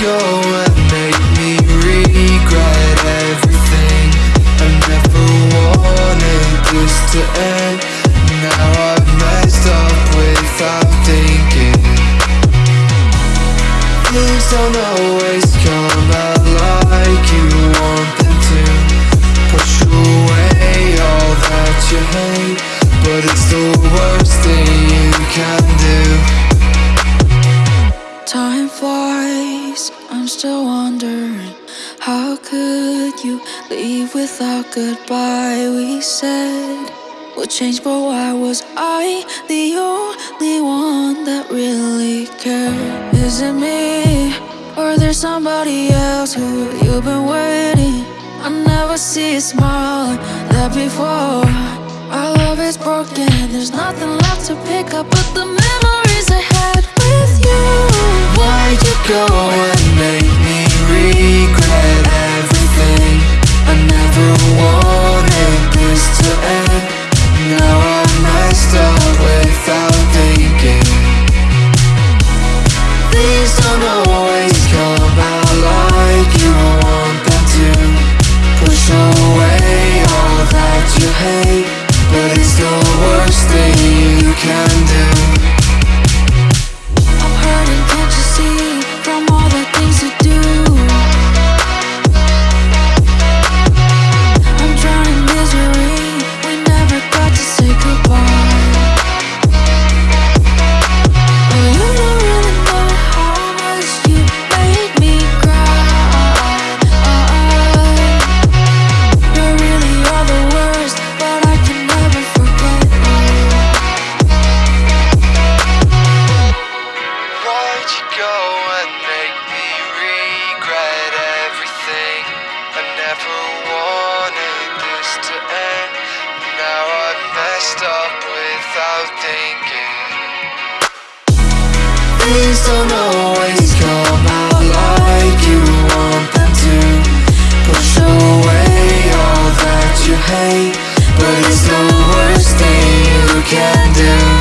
Go and make me regret everything? I never wanted this to end. Now I've messed up without thinking. Things don't always come out like you want them to. Push away all that you hate But it's the worst thing you can do Time flies, I'm still wondering How could you leave without goodbye? We said we'll change, but why was I the only one that really cared? Is it me, or there's somebody else who you've been waiting? I never see a smile like that before Our love is broken, there's nothing left to pick up But the memories go and make me regret everything? I never wanted this to end Now I'm messed up without thinking Things don't always I thinking. Things don't always come out like you want them to. Push away all that you hate But it's the worst thing you can do.